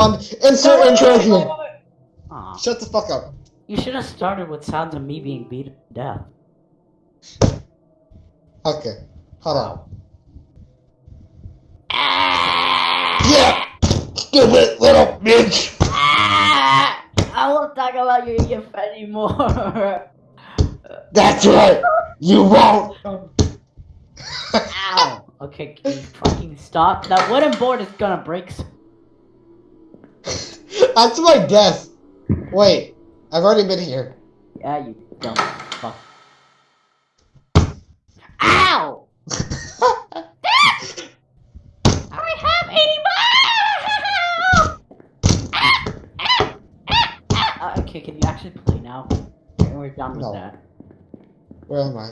everyone, insert intro here. Aw. Shut the fuck up. You should have started with sounds of me being beat to death. Okay, hold on. Yeah! Stupid little bitch! Ah! I won't talk about your EF anymore. That's right! You won't! Ow. Okay, can you fucking stop? That wooden board is gonna break. That's my death. Wait, I've already been here. Yeah, you dumb fuck. Ow! I have 80 uh, Okay, can you actually play now? We're done with No. that. Where am I?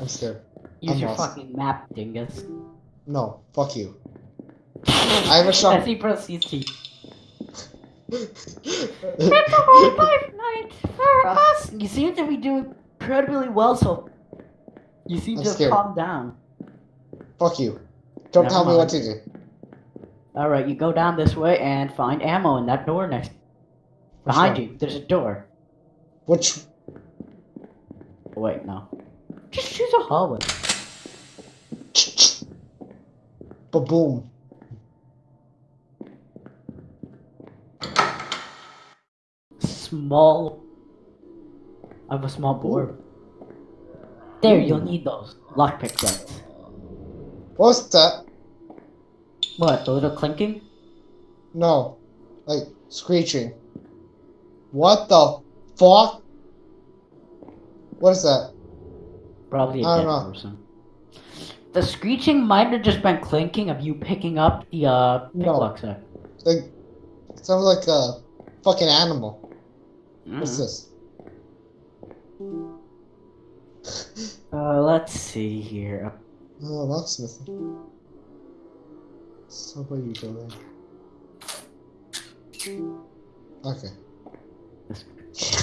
I'm scared. Use I'm your lost. fucking map, dingus. No, fuck you. I have a shot. As he proceeds to. It's a whole life night for us. You seem to be doing incredibly well, so you seem I'm to scared. calmed down. Fuck you. Don't Never tell me what to do. All right, you go down this way and find ammo in that door next. Behind one? you, there's a door. Which. Wait, no. Just choose a hallway. Ba boom. Small. I have a small board. There, you'll need those lockpick sets. What's that? What? The little clinking? No. Like, screeching. What the fuck? What is that? Probably a I dead don't know. person. The screeching might have just been clinking of you picking up the uh pick No. lock set. Like, sounds like a fucking animal. What's Mhm. this? Uh, let's see here. Oh, locksmith. So what are you doing? Okay.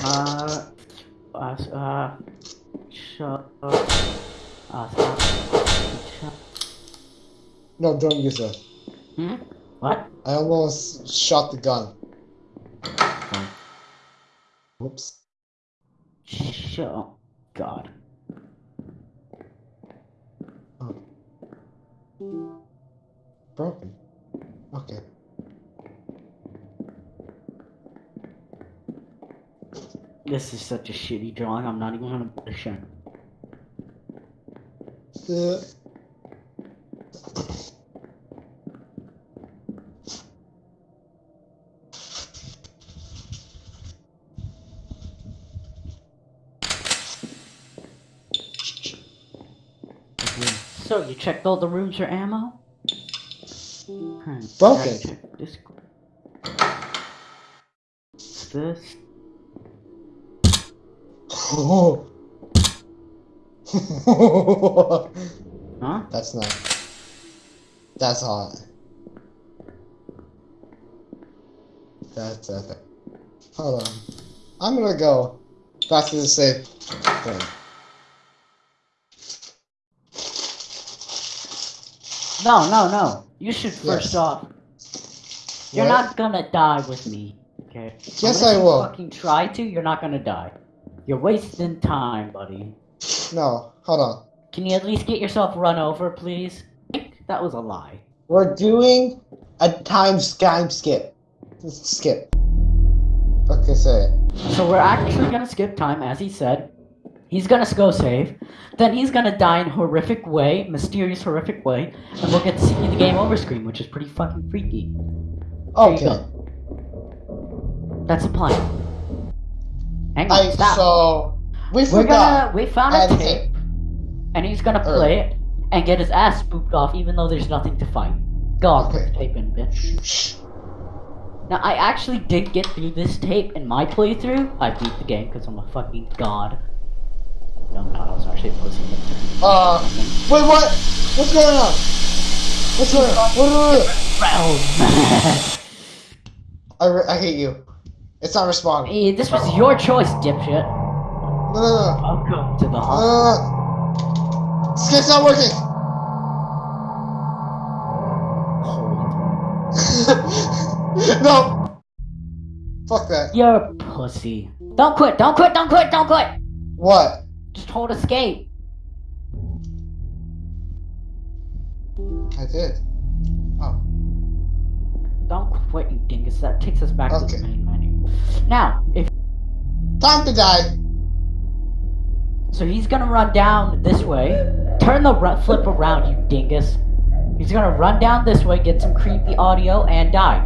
Uh, uh, uh, up. Uh. Shut. No, don't use that. Hmm? What? I almost shot the gun. Whoops. Oh, God. Broken. Okay. This is such a shitty drawing. I'm not even gonna put a shit. Uh, So you checked all the rooms for ammo? Hmm, Broken. This. What's this? Oh. Huh? That's not. That's hot. That's epic. Hold on. I'm gonna go back to the safe thing. No, no, no. You should first Yes. off. You're What? not gonna die with me. Okay. Yes, Unless I you will. Fucking try to. You're not gonna die. You're wasting time, buddy. No, hold on. Can you at least get yourself run over, please? That was a lie. We're doing a time time skip. Skip. Okay, say it. So we're actually gonna skip time, as he said. He's gonna go save. Then he's gonna die in horrific way, mysterious horrific way, and we'll get to see the game over screen, which is pretty fucking freaky. Okay. That's the plan. Hang on, I stop. so we We're gonna we found a tape, to and he's gonna play it and get his ass spooked off, even though there's nothing to fight. Go on, put Okay. the tape in, bitch. Now I actually did get through this tape in my playthrough. I beat the game because I'm a fucking god. Not. I was actually a pussy. Uh, wait, what? What's going on? What's going on? What? I, I hate you. It's not responding. Hey, this was your choice, dipshit. No, no, no. Welcome to the hospital. no, no. Skip's not working. No! Fuck that. You're a pussy. Don't quit, don't quit, don't quit, don't quit! What? Just hold escape. I did. Oh. Don't quit, you dingus. That takes us back to the main menu. Now, if Time to die. so, he's gonna run down this way. Turn the flip around, you dingus. He's gonna run down this way, get some creepy audio, and die.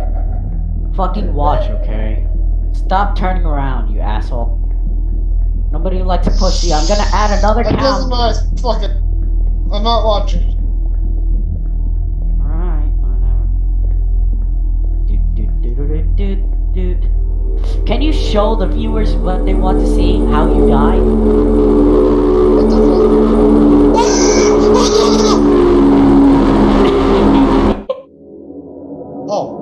Fucking watch, okay? Stop turning around, you asshole. Nobody likes a pussy. I'm gonna add another doesn't count. matter. Fuck it. I'm not watching. Alright, whatever. Doot, doot, doot, doot, doot. Can you show the viewers what they want to see? How you die? What the fuck? oh.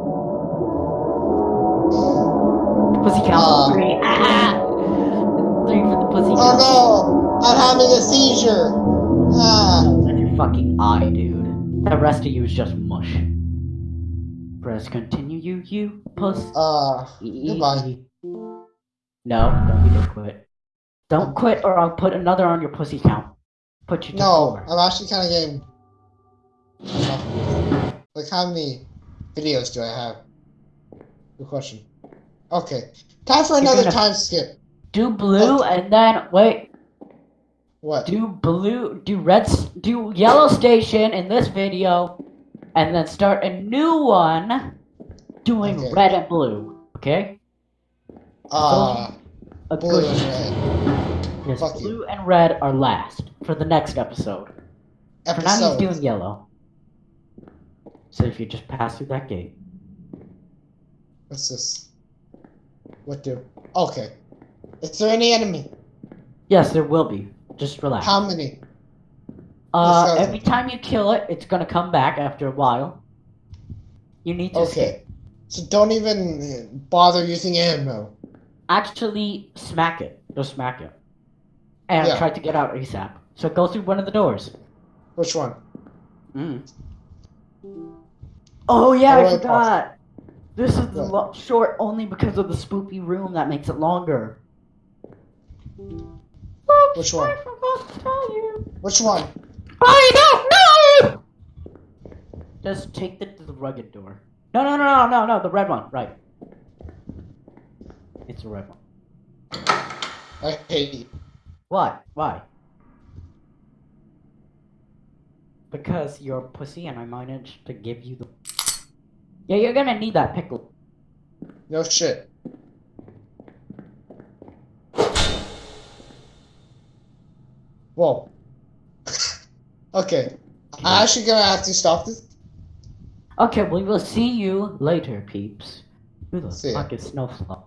Pussy count Uh. Ah, ah, ah. Three. Three for the pussy Oh no! I'm having a seizure! Ah. That's your fucking eye, dude. The rest of you is just mush. Press continue, you, you, puss. Uh, goodbye. No, don't you dare quit. Don't quit or I'll put another on your pussy count. Put you to No, four. I'm actually kind of getting. Like, how many videos do I have? Good question. Okay, time for another gonna- time skip. Do blue and then wait. What? Do blue, do red, do yellow station in this video, and then start a new one doing Okay. red and blue. Okay? Uh, A blue good. and red. Yes, fuck you. blue and red are last for the next episode. For now, he's doing yellow. So if you just pass through that gate, What's this? What do? Okay. Is there any enemy? yes, there will be. Just relax. How many? Uh, every time you kill it, it's gonna come back after a while. You need to. Okay. So don't even bother using ammo. actually smack it. Just smack it. And Yeah. try to get out ASAP. So go through one of the doors. Which one? Mm. Oh yeah, How I I forgot. This is the short only because of the spoopy room that makes it longer. Oops, Which one? I forgot to tell you. Which one? I don't know. Just take it to the rugged door. No, no, no, no, no, no, the red one. Right. It's the red one. I hate you. Why? Why? Because you're a pussy and I managed to give you the. Yeah, you're gonna need that pickle. No shit. Whoa. okay. I'm actually gonna have to stop this. Okay, we will see you later, peeps. Who the See ya. fuck is Snowflake?